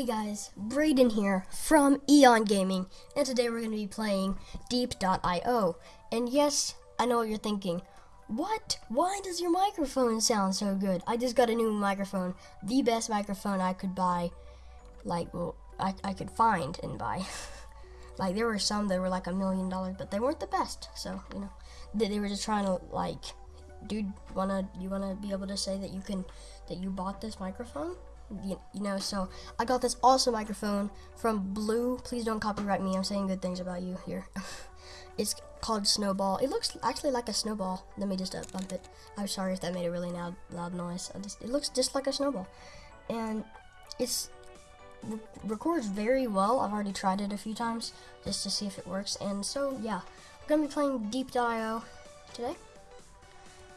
Hey guys, Brayden here from Eon Gaming, and today we're going to be playing Diep.io. And yes, I know what you're thinking. What? Why does your microphone sound so good? I just got a new microphone, the best microphone I could buy, like, well, I, I could find and buy. like, there were some that were like a million dollars, but they weren't the best, so, you know, they, they were just trying to, like, dude, wanna, you wanna be able to say that you can, that you bought this microphone? You, know so i got this awesome microphone from blue. Please don't copyright me. I'm saying good things about you here. It's called snowball. It looks actually like a snowball. Let me just uh, bump it. I'm sorry if that made a really loud loud noise. Just, it looks just like a snowball. And it's re records very well. I've already tried it a few times just to see if it works. And so yeah we're gonna be playing diep.io today.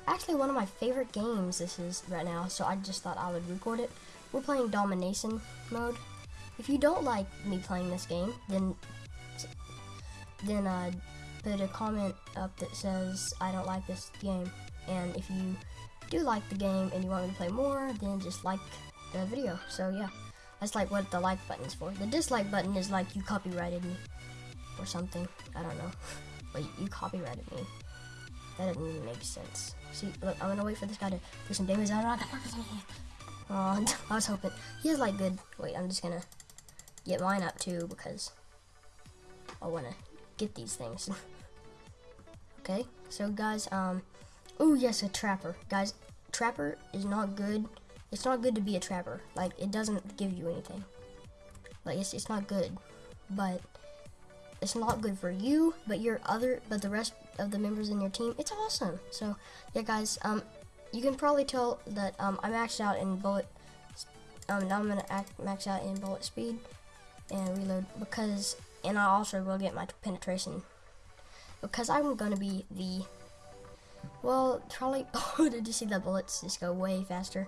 Actually one of my favorite games this is right now so i just thought i would record it we're playing domination mode. If you don't like me playing this game, then then uh, put a comment up that says I don't like this game. And if you do like the game and you want me to play more, then just like the video. So yeah, that's like what the like button is for. The dislike button is like you copyrighted me or something. I don't know. But you copyrighted me. That doesn't make sense. See, look, I'm gonna wait for this guy to do some damage. Oh, I was hoping. He has like good. Wait, I'm just gonna get mine up too because I wanna get these things. okay, so guys, um, oh yes, a trapper. Guys, trapper is not good. It's not good to be a trapper. Like, it doesn't give you anything. Like, it's, it's not good. But, it's not good for you, but your other, but the rest of the members in your team, it's awesome. So, yeah, guys, um, you can probably tell that um, I maxed out in bullet. Um, now I'm gonna act, max out in bullet speed and reload because, and I also will get my penetration because I'm gonna be the. Well, probably. Oh, did you see the bullets just go way faster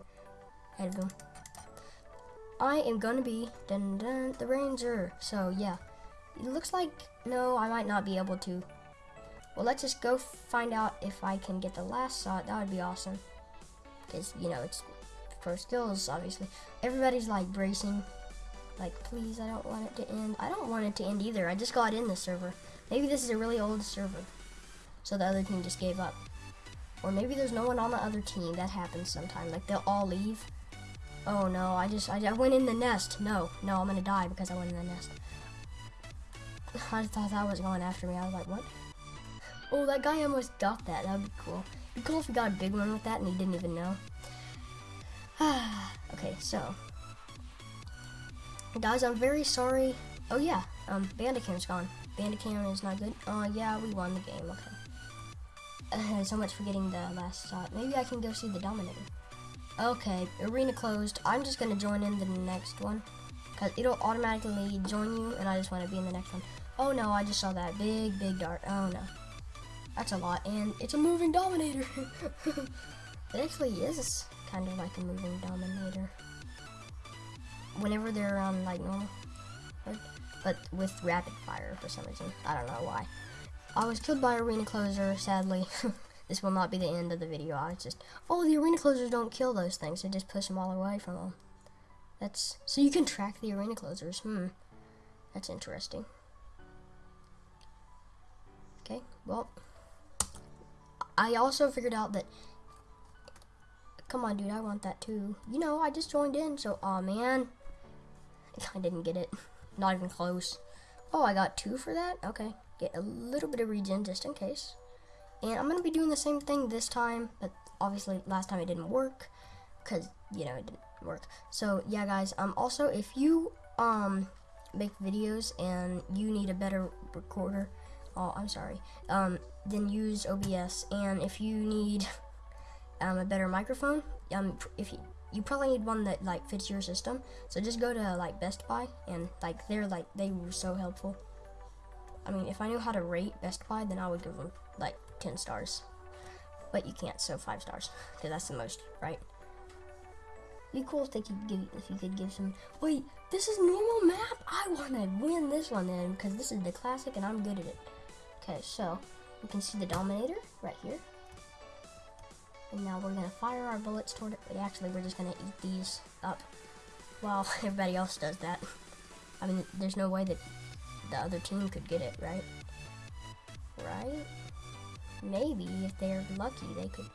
ahead of them? I am gonna be dun, dun, the ranger. So yeah, it looks like no, I might not be able to. Well, let's just go find out if I can get the last shot. That would be awesome because you know it's for skills obviously. Everybody's like bracing. Like please I don't want it to end. I don't want it to end either. I just got in the server. Maybe this is a really old server so the other team just gave up. Or maybe there's no one on the other team. That happens sometimes. Like they'll all leave. Oh no. I just I, I went in the nest. No. No I'm gonna die because I went in the nest. I thought that was going after me. I was like what? Oh that guy almost got that. That would be cool cool if we got a big one with that and he didn't even know. okay, so. Guys, I'm very sorry. Oh yeah, um, Bandicam's gone. Bandicam is not good. Oh uh, yeah, we won the game, okay. So much for getting the last shot. Maybe I can go see the Dominator. Okay, arena closed. I'm just gonna join in the next one. Cause it'll automatically join you and I just wanna be in the next one. Oh no, I just saw that big, big dart. Oh no. That's a lot, and it's a moving dominator. it actually is kind of like a moving dominator. Whenever they're on like normal, but with rapid fire for some reason. I don't know why. I was killed by arena closer, sadly. this will not be the end of the video. I just, oh, the arena closers don't kill those things. They just push them all away from them. That's, so you can track the arena closers. Hmm, that's interesting. Okay, well, I also figured out that Come on, dude, I want that too. You know, I just joined in, so, oh man. I didn't get it. Not even close. Oh, I got two for that? Okay. Get a little bit of regen just in case. And I'm going to be doing the same thing this time, but obviously last time it didn't work because, you know, it didn't work. So, yeah, guys, um, also, if you, um, make videos and you need a better recorder, oh, I'm sorry, um, then use OBS. And if you need um, a better microphone, um, if you, you probably need one that like fits your system. So just go to like Best Buy and like they're like they were so helpful. I mean, if I knew how to rate Best Buy, then I would give them like 10 stars. But you can't, so five stars, because that's the most, right? Be cool if they could give if you could give some. Wait, this is normal map. I want to win this one then, because this is the classic and I'm good at it. Okay, so you can see the Dominator right here. And now we're gonna fire our bullets toward it. But actually, we're just gonna eat these up. while everybody else does that. I mean, there's no way that the other team could get it, right? Right? Maybe if they're lucky, they could.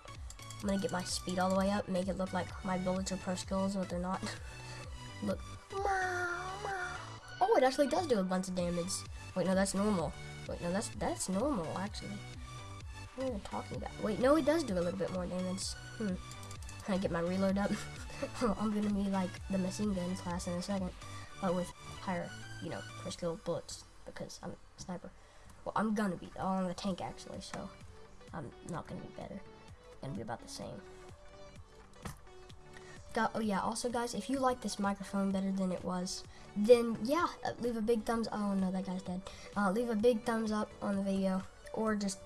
I'm gonna get my speed all the way up, make it look like my bullets are pro skills, but they're not. look. Oh, it actually does do a bunch of damage. Wait, no, that's normal. Wait, no, that's that's normal actually. What are I talking about? Wait, no, it does do a little bit more damage. Hmm. Can I get my reload up? I'm gonna be like the machine gun class in a second, but with higher, you know, per skill bullets because I'm a sniper. Well, I'm gonna be. Oh, I'm tank actually, so I'm not gonna be better. I'm gonna be about the same. Got, oh yeah, also guys, if you like this microphone better than it was, then yeah, leave a big thumbs. Oh no, that guy's dead. Uh, leave a big thumbs up on the video, or just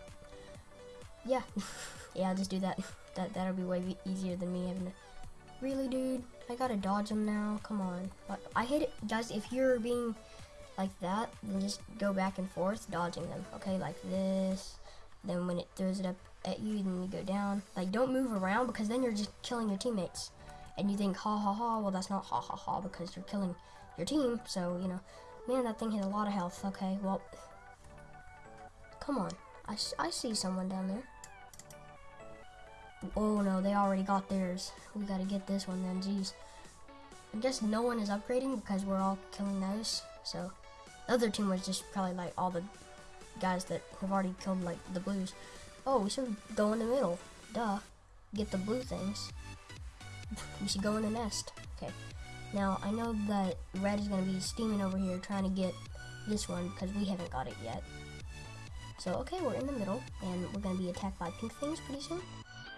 yeah, yeah, just do that. That that'll be way easier than me having to. Really, dude, I gotta dodge him now. Come on, but I hate it, guys. If you're being like that, then just go back and forth dodging them. Okay, like this. Then when it throws it up at you, then you go down. Like don't move around because then you're just killing your teammates. And you think ha ha ha. Well, that's not ha ha ha because you're killing your team. So you know, man, that thing hit a lot of health. Okay, well, come on. I, I see someone down there. Oh no, they already got theirs. We gotta get this one then, jeez. I guess no one is upgrading because we're all killing those. So the other team was just probably like all the guys that have already killed like the blues. Oh, we should go in the middle. Duh. Get the blue things. we should go in the nest. Okay. Now, I know that red is going to be steaming over here trying to get this one because we haven't got it yet. So, okay, we're in the middle, and we're going to be attacked by pink things pretty soon.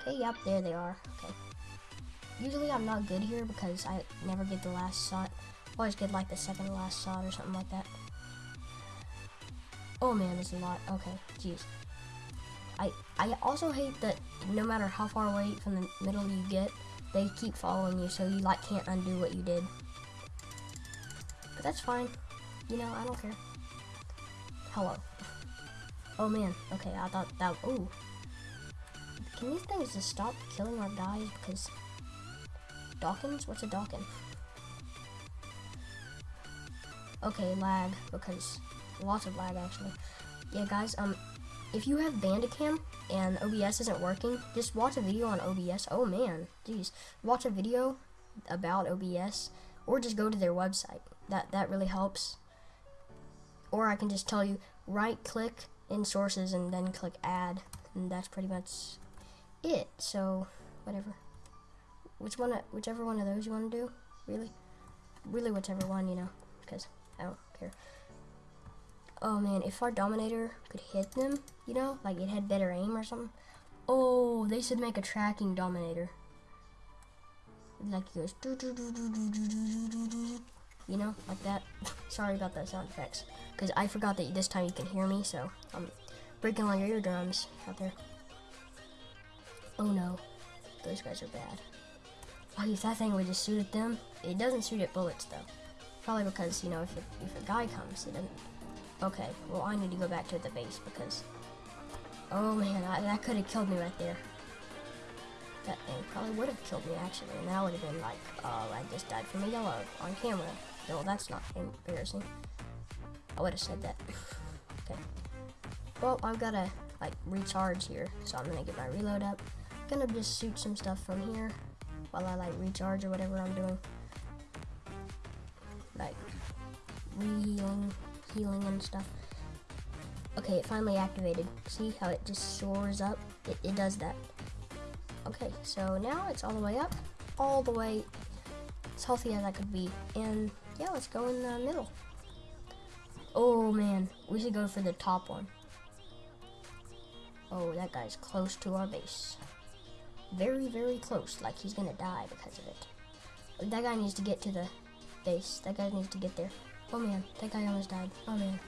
Okay, yep, there they are. Okay. Usually I'm not good here because I never get the last shot. Always get like the second last shot or something like that. Oh man, there's a lot. Okay, jeez. I I also hate that no matter how far away from the middle you get, they keep following you, so you like can't undo what you did. But that's fine. You know, I don't care. Hello. Oh man. Okay, I thought that. Ooh. Can these things just stop killing our guys? Because Dawkins? What's a Dawkins? Okay, lag because lots of lag actually. Yeah, guys. Um, if you have Bandicam and OBS isn't working, just watch a video on OBS. Oh man, jeez, watch a video about OBS, or just go to their website. That that really helps. Or I can just tell you, right click in sources and then click add, and that's pretty much it. So whatever, which one, whichever one of those you want to do, really, really whichever one, you know, because I don't care oh man, if our Dominator could hit them, you know, like it had better aim or something. Oh, they should make a tracking Dominator. Like it goes, you know, like that. Sorry about the sound effects, because I forgot that this time you can hear me, so I'm breaking all your eardrums out there. Oh no, those guys are bad. Oh, if that thing would just shoot at them, it doesn't shoot at bullets though. Probably because, you know, if, it, if a guy comes, it doesn't Okay, well I need to go back to the base because... Oh man, I, that could have killed me right there. That thing probably would have killed me actually, and that would have been like, oh, I just died from a yellow on camera. No, that's not embarrassing. I would have said that. okay. Well, I've got to like recharge here, so I'm gonna get my reload up. I'm gonna just shoot some stuff from here while I like recharge or whatever I'm doing. Like rehealing healing and stuff. Okay, it finally activated. See how it just soars up? It, it does that. Okay, so now it's all the way up. All the way as healthy as I could be. And yeah, let's go in the middle. Oh man, we should go for the top one. Oh, that guy's close to our base. Very, very close, like he's gonna die because of it. That guy needs to get to the base. That guy needs to get there. Oh man, that guy almost died. Oh man.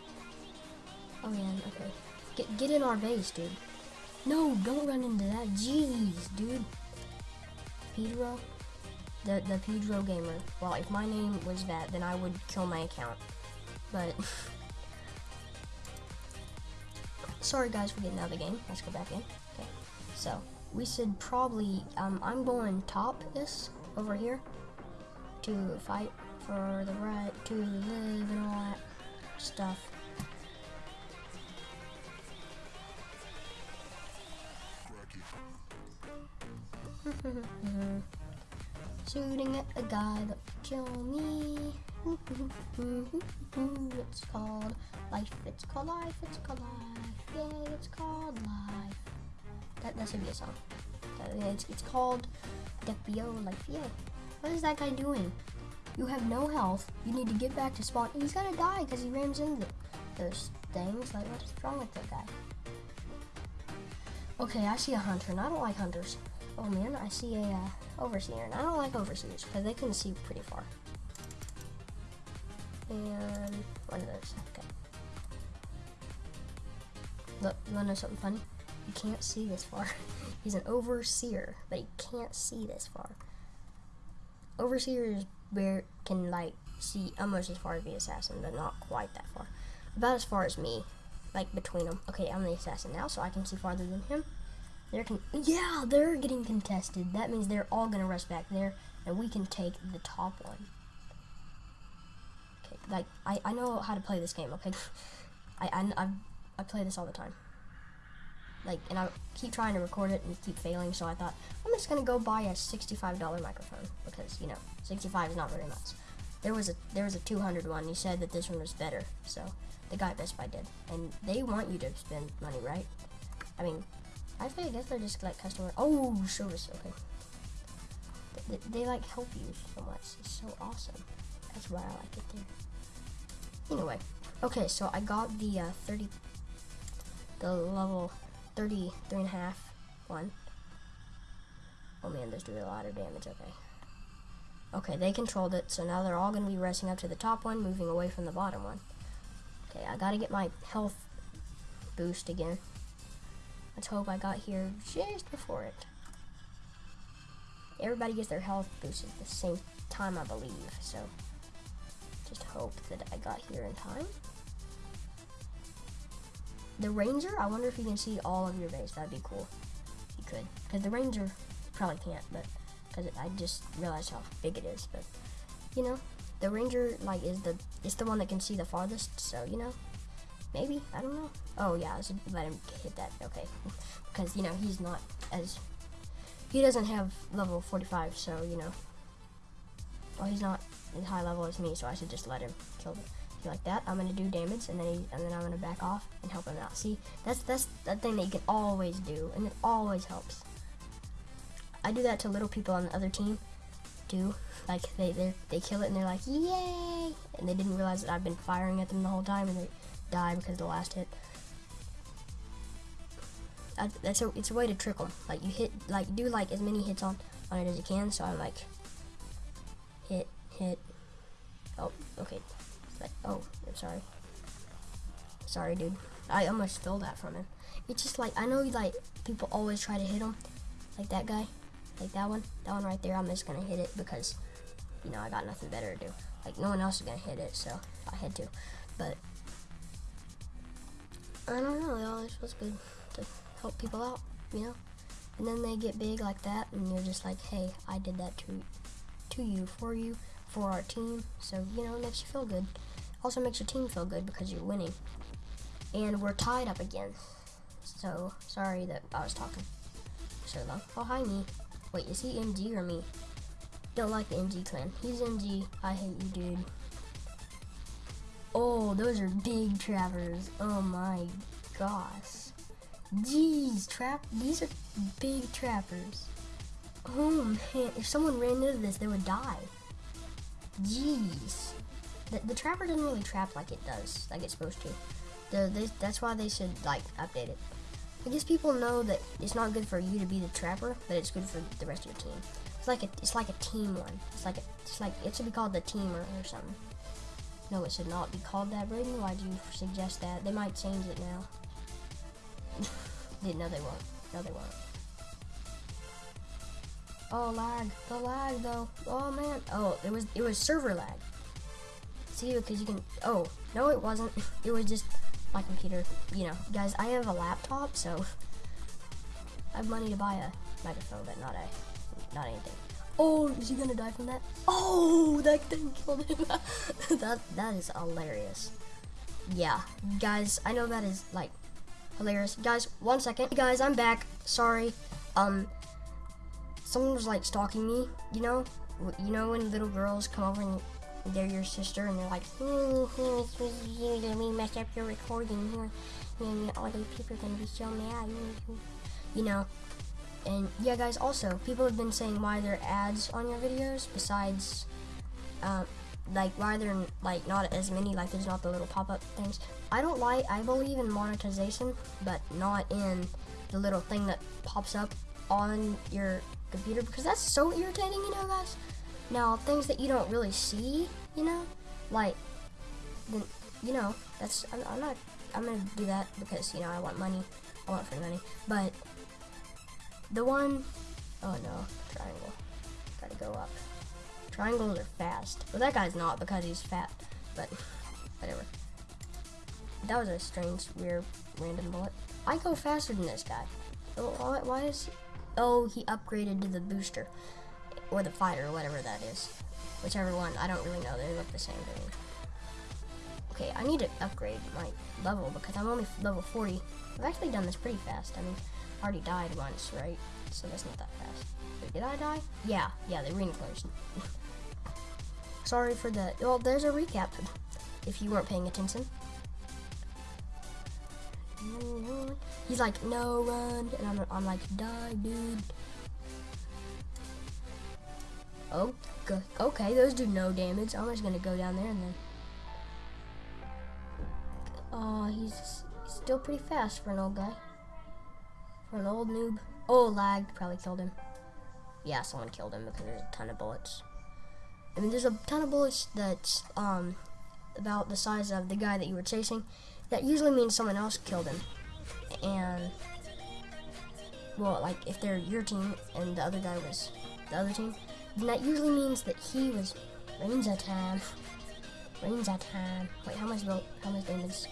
Oh man, okay. Get get in our base, dude. No, don't run into that. Jeez, dude. Pedro? The the Pedro gamer. Well, if my name was that, then I would kill my account. But sorry guys for getting out of the game. Let's go back in. Okay. So we should probably um I'm going top this over here to fight for the right to live and all that stuff. Shooting at a guy that kill me. it's called life. It's called life. It's called life. Yay! It's called life. That that should be a song. It's it's called FBO Life. Yay! What is that guy doing? You have no health. You need to get back to spawn. He's gonna die because he rams into those things. Like what's wrong with that guy? Okay, I see a hunter, and I don't like hunters. Oh man, I see a uh, overseer, and I don't like overseers because they can see pretty far. And one of those. Okay. Look, you wanna know something funny? You can't see this far. He's an overseer, but he can't see this far. Overseers where can like see almost as far as the assassin, but not quite that far. About as far as me, like between them. Okay, I'm the assassin now, so I can see farther than him. They're con yeah, they're getting contested. That means they're all gonna rush back there, and we can take the top one. Okay, like I, I know how to play this game. Okay, I I I, I play this all the time. Like, and I keep trying to record it and keep failing. So I thought I'm just gonna go buy a $65 microphone because you know 65 is not very much. There was a there was a 200 one. He said that this one was better. So the guy Best Buy did, and they want you to spend money, right? I mean, I I guess they're just like customer. Oh, service. Okay. They, they, like help you so much. It's so awesome. That's why I like it there. Anyway, okay, so I got the uh, 30, the level 33 and a half one. Oh man, this doing a lot of damage. Okay. Okay, they controlled it, so now they're all going to be racing up to the top one, moving away from the bottom one. Okay, I got to get my health boost again. Let's hope I got here just before it. Everybody gets their health boosted at the same time, I believe. So, just hope that I got here in time. The ranger, I wonder if you can see all of your base. That'd be cool. You could, because the ranger probably can't, but because I just realized how big it is. But you know, the ranger like is the it's the one that can see the farthest. So you know, Maybe I don't know. Oh yeah, I should let him hit that. Okay, because you know he's not as he doesn't have level 45, so you know. Well, he's not as high level as me, so I should just let him kill him. Like that, I'm gonna do damage, and then he, and then I'm gonna back off and help him out. See, that's that's the thing that you can always do, and it always helps. I do that to little people on the other team, too. Like they they they kill it and they're like, yay! And they didn't realize that I've been firing at them the whole time, and they die because of the last hit. I, that's a it's a way to trick them. Like you hit like do like as many hits on on it as you can. So I'm like hit hit. Oh okay. I'm sorry. Sorry dude. I almost stole that from him. It's just like I know like people always try to hit him, like that guy, like that one, that one right there. I'm just gonna hit it because you know I got nothing better to do. Like no one else is gonna hit it, so I had to. But I don't know, it always feels good to help people out, you know? And then they get big like that, and you're just like, hey, I did that to, to you, for you, for our team. So, you know, it makes you feel good. Also makes your team feel good because you're winning. And we're tied up again. So, sorry that I was talking so long. Oh, hi, me. Wait, is he MG or me? Don't like the MG clan. He's MG. I hate you, dude. Oh, those are big trappers. Oh my gosh. Jeez, trap. These are big trappers. Oh man, if someone ran into this, they would die. Jeez. The, the trapper doesn't really trap like it does, like it's supposed to. The, they, that's why they should like update it. I guess people know that it's not good for you to be the trapper, but it's good for the rest of your team. It's like a, it's like a team one. It's like a, it's like it should be called the teamer or something. No, it should not be called that, Braden. why do you suggest that? They might change it now. no, they won't. No, they won't. Oh, lag. The lag, though. Oh, man. Oh, it was it was server lag. See, because you can... Oh, no, it wasn't. It was just my computer. You know, guys, I have a laptop, so... I have money to buy a microphone, but not a... Not anything. Oh, is he gonna die from that? Oh, that thing killed him. that that is hilarious. Yeah, guys, I know that is like hilarious. Guys, one second. Guys, I'm back. Sorry. Um, someone was like stalking me. You know, you know when little girls come over and they're your sister and they're like, let me mess up your recording here. And all these people are gonna be so mad. You know. And yeah, guys. Also, people have been saying why there are ads on your videos besides, um, like why they're like not as many. Like there's not the little pop-up things. I don't like. I believe in monetization, but not in the little thing that pops up on your computer because that's so irritating. You know, guys. Now things that you don't really see, you know, like, then you know that's I'm, I'm not. I'm gonna do that because you know I want money. I want free money, but the one, oh no, triangle. Gotta go up. Triangles are fast. Well, that guy's not because he's fat, but whatever. That was a strange, weird, random bullet. I go faster than this guy. Oh, why, why is? Oh, he upgraded to the booster. Or the fighter, or whatever that is. Whichever one, I don't really know. They look the same to me. Okay, I need to upgrade my level because I'm only level 40. I've actually done this pretty fast. I mean, I already died once, right? So that's not that fast. Wait, did I die? Yeah, yeah, the ring closed. Sorry for the, well, there's a recap if you weren't paying attention. He's like, no, run. And I'm, I'm like, die, dude. Oh, okay, those do no damage. I'm just gonna go down there and then. Oh, he's, he's still pretty fast for an old guy. For an old noob. Oh, lagged. Probably killed him. Yeah, someone killed him because there's a ton of bullets. I mean, there's a ton of bullets that's um, about the size of the guy that you were chasing. That usually means someone else killed him. And, well, like, if they're your team and the other guy was the other team, then that usually means that he was Rain's time. Rain's time. Wait, how much how much damage?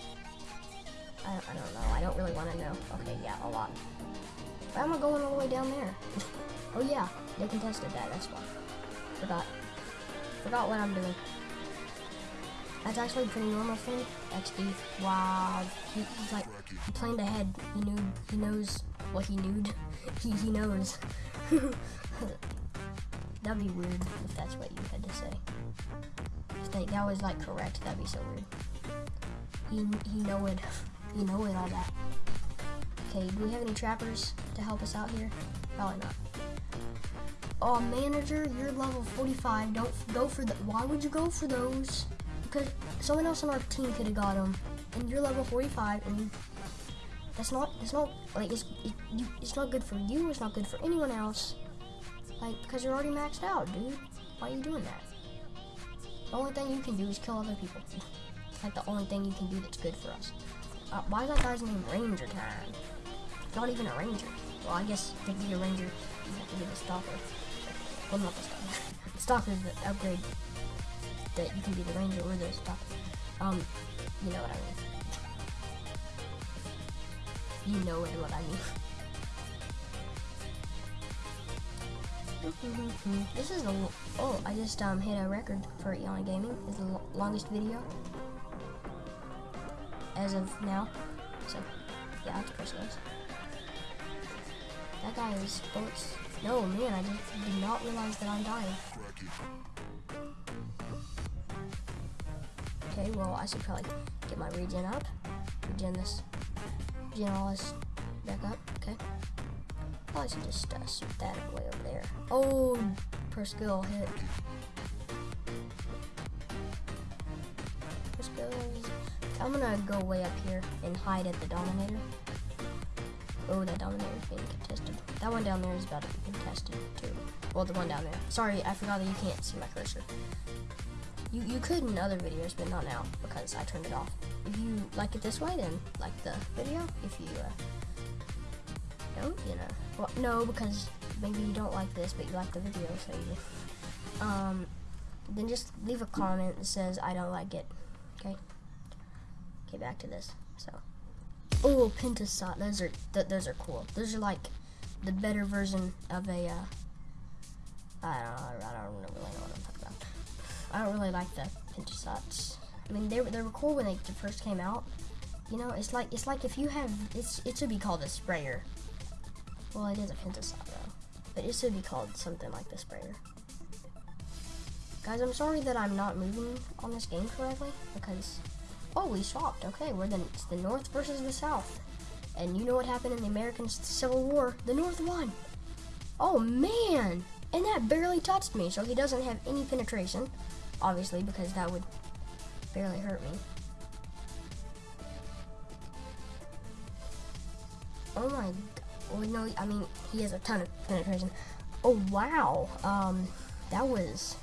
I, I don't know. I don't really want to know. Okay, yeah, a lot. Why am I going all the way down there? oh yeah, they contested that. That's why. Forgot. Forgot what I'm doing. That's actually pretty normal for me. XD. Wow. He, he's like he planned ahead. He knew. He knows what he knew. he he knows. That'd be weird if that's what you had to say. If they, that was like correct, that'd be so weird. He he know it. He know it all that. Okay, do we have any trappers to help us out here? Probably not. Oh, manager, you're level 45. Don't go for the. Why would you go for those? Because someone else on our team could have got them, and you're level 45, and you, that's not. That's not like it's. It, you, it's not good for you. It's not good for anyone else. Like, because you're already maxed out, dude. Why are you doing that? The only thing you can do is kill other people. Like the only thing you can do that's good for us. Uh, why is that guy's name Ranger Time? Not even a ranger. Well, I guess to be a ranger, you have to be the stalker. Well, not the stalker. the stalker is the upgrade that you can be the ranger or the stalker. Um, you know what I mean. You know what I mean. This is oh I just um hit a record for Eon Gaming. It's the longest video as of now. So yeah, that's precious. That guy is bullets. No man, I just did not realize that I'm dying. Okay, well I should probably get my regen up. Regen this, regen all this back up. Okay. I should just uh, shoot that way over there. Oh, per skill hit. Per skill. I'm gonna go way up here and hide at the Dominator. Oh, that Dominator is being contested. That one down there is about to be contested too. Well, the one down there. Sorry, I forgot that you can't see my cursor. You you could in other videos, but not now because I turned it off. If you like it this way, then like the video. If you uh, don't, you know. Well, no, because maybe you don't like this, but you like the video, so you. Um, then just leave a comment that says I don't like it. Okay. Okay, back to this. So. Oh, Penta Shot. Those are th those are cool. Those are like the better version of a uh, I don't know. I don't really know what I'm talking about. I don't really like the Penta Shots. I mean, they, were- they were cool when they first came out. You know, it's like it's like if you have it's it should be called a sprayer. Well, it is a Penta Shot though, but it should be called something like the sprayer. Guys, I'm sorry that I'm not moving on this game correctly because oh, we swapped. Okay, we're the it's the North versus the South, and you know what happened in the American Civil War? The North won. Oh man, and that barely touched me. So he doesn't have any penetration, obviously, because that would barely hurt me. Oh my, well, no, I mean, he has a ton of penetration. Oh wow, um, that was,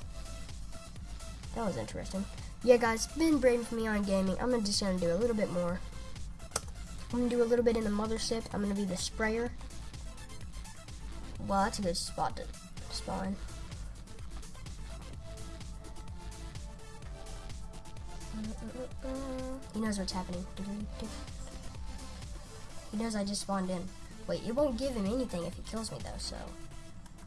that was interesting. Yeah, guys, been Braden from Eon Gaming. I'm just gonna do a little bit more. I'm gonna do a little bit in the mothership. I'm gonna be the sprayer. Well, that's a good spot to spawn. He knows what's happening. He knows I just spawned in. Wait, it won't give him anything if he kills me though, so.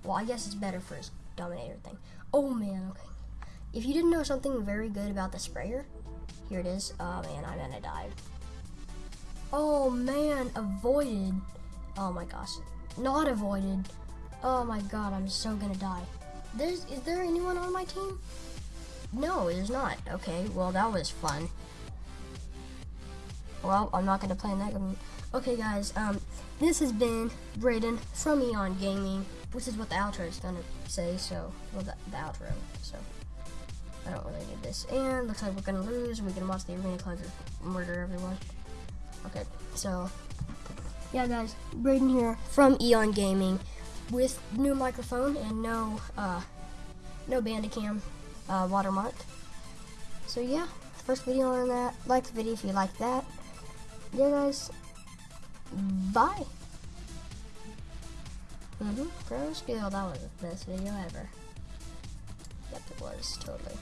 Well, I guess it's better for his Dominator thing. Oh man, okay. If you didn't know something very good about the sprayer, here it is. Oh man, I'm gonna die. Oh man, avoided. Oh my gosh. Not avoided. Oh my god, I'm so gonna die. There's is there anyone on my team? No, there's not. Okay, well that was fun. Well, I'm not gonna play in that game. Okay, guys. Um, this has been Braden from Eon Gaming, which is what the outro is gonna say. So, well, the, the outro. So, I don't really need this. And looks like we're gonna lose. We can watch the arena closers murder everyone. Okay, so yeah, guys, Braden here from Eon Gaming with new microphone and no uh, no Bandicam uh, watermark. So yeah, first video on that. Like the video if you like that. Yeah, guys. Bye. Mm-hmm. That was the best video ever. Yep, it was totally.